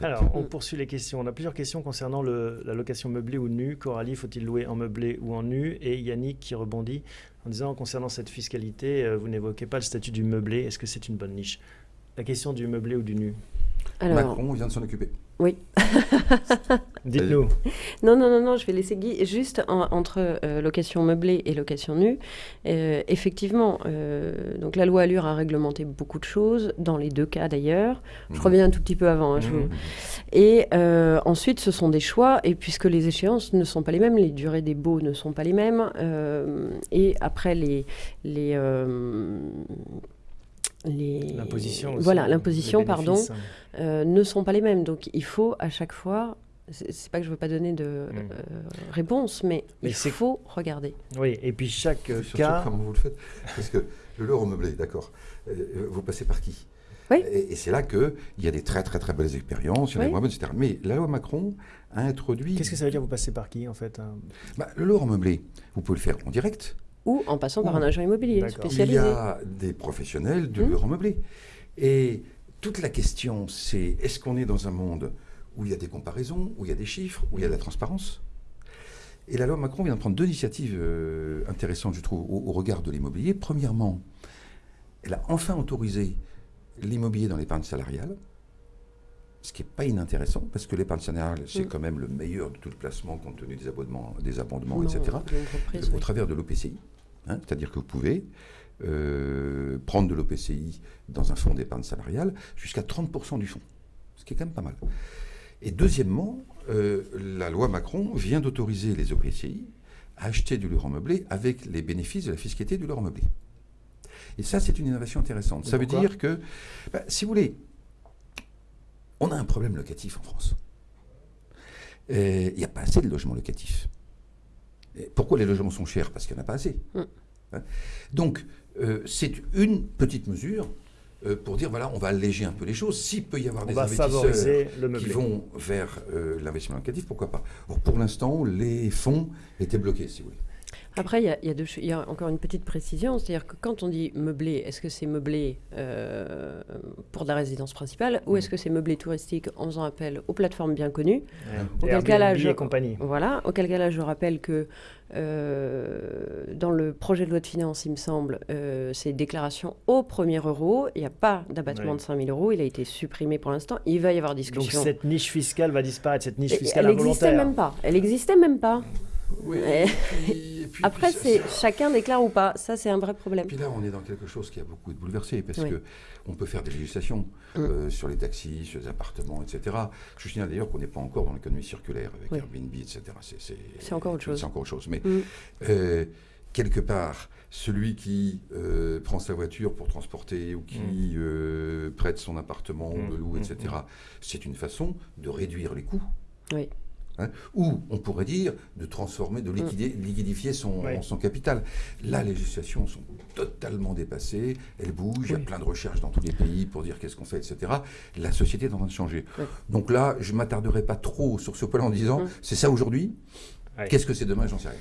fait. Alors, on poursuit les questions. On a plusieurs questions concernant le, la location meublée ou nue. Coralie, faut-il louer en meublé ou en nu? Et Yannick qui rebondit en disant, concernant cette fiscalité, euh, vous n'évoquez pas le statut du meublé. Est-ce que c'est une bonne niche? La question du meublé ou du nu? Alors, Macron vient de s'en occuper. Oui. Dites-nous. Non, non, non, non, je vais laisser Guy. Juste en- entre euh, location meublée et location nue, euh, effectivement, euh, donc la loi Allure a réglementé beaucoup de choses, dans les deux cas d'ailleurs. Je Mhm. reviens un tout petit peu avant. hein, je vous- Mhm. Et ensuite, ce sont des choix, et puisque les échéances ne sont pas les mêmes, les durées des baux ne sont pas les mêmes, et après les... les- L'imposition aussi. Voilà, l'imposition, pardon, bénéfices. euh, ne sont pas les mêmes. Donc il faut à chaque fois, c'est pas que je veux pas donner de Mm. euh, réponse, mais, Mais il faut regarder. Oui, et puis chaque surtout cas... comment vous le faites. Parce que le loro meublé, d'accord, euh, vous passez par qui? Oui. Et, et c'est là qu'il y a des très très très belles expériences, il y en a Oui. des moins bonnes, etc. Mais la loi Macron a introduit... Qu'est-ce que ça veut dire, vous passez par qui, en fait hein? Bah, Le loro meublé, vous pouvez le faire en direct. Ou en passant par un agent immobilier D'accord. Il y spécialisé. a des professionnels du Hmm. loro meublé. Et toute la question, c'est est-ce qu'on est dans un monde où il y a des comparaisons, où il y a des chiffres, où il y a de la transparence? Et la loi Macron vient de prendre deux initiatives euh, intéressantes, je trouve, au, au regard de l'immobilier. Premièrement, elle a enfin autorisé l'immobilier dans l'épargne salariale, ce qui n'est pas inintéressant, parce que l'épargne salariale, c'est Mm. quand même le meilleur de tout le placement compte tenu des abonnements, des abondements Non, etc au travers de l'OPCI. hein, C'est-à-dire que vous pouvez euh, prendre de l'OPCI dans un fonds d'épargne salariale jusqu'à 30% du fonds, ce qui est quand même pas mal. Et deuxièmement, euh, la loi Macron vient d'autoriser les OPCI à acheter du logement meublé avec les bénéfices de la fiscalité du logement meublé. Et ça, c'est une innovation intéressante. Et ça veut dire que, bah, si vous voulez, on a un problème locatif en France. Il n'y a pas assez de logements locatifs. Et pourquoi les logements sont chers? Parce qu'il n'y en a pas assez. Mm. Hein? Donc, euh, c'est une petite mesure euh, pour dire, voilà, on va alléger un peu les choses. S'il peut y avoir On des investisseurs le qui vont vers euh, l'investissement locatif, pourquoi pas? Or, Pour l'instant, les fonds étaient bloqués, si vous voulez. Après, il y a, il y a deux ch- il y a encore une petite précision, c'est-à-dire que quand on dit meublé, est-ce que c'est meublé euh, pour de la résidence principale ou est-ce que c'est meublé touristique en faisant appel aux plateformes bien connues Ouais. Auquel Airbnb cas là, je- et compagnie. Voilà, auquel cas là, je rappelle que euh, dans le projet de loi de finances, il me semble, euh, c'est déclaration au premier euro. Il n'y a pas d'abattement Ouais. de 5 000 euros. Il a été supprimé pour l'instant. Il va y avoir Donc discussion. cette niche fiscale va disparaître, cette niche Et- fiscale elle n'existait involontaire. même pas. Elle n'existait même pas. Oui, puis- et Après, c'est chacun déclare ou pas. Ça, c'est un vrai problème. Puis là, on est dans quelque chose qui a beaucoup été bouleversé, parce Oui. que on peut faire des législations Mm. euh, sur les taxis, sur les appartements, etc. Je signale d'ailleurs qu'on n'est pas encore dans l'économie circulaire avec Oui. Airbnb, etc. C'est encore autre chose. C'est encore autre chose. Mais Mm. euh, quelque part, celui qui euh, prend sa voiture pour transporter ou qui euh, prête son appartement ou Mm. le loue, Mm. etc., c'est une façon de réduire les coûts. Oui. Hein, ou on pourrait dire de transformer, de liquider, liquidifier son, Oui. son capital. La législation sont totalement dépassées, elles bougent, il y a plein de recherches dans tous les pays pour dire qu'est-ce qu'on fait, etc. La société est en train de changer. Oui. Donc là, je ne m'attarderai pas trop sur ce point en disant Mm. c'est ça aujourd'hui, qu'est-ce que c'est demain, j'en sais rien.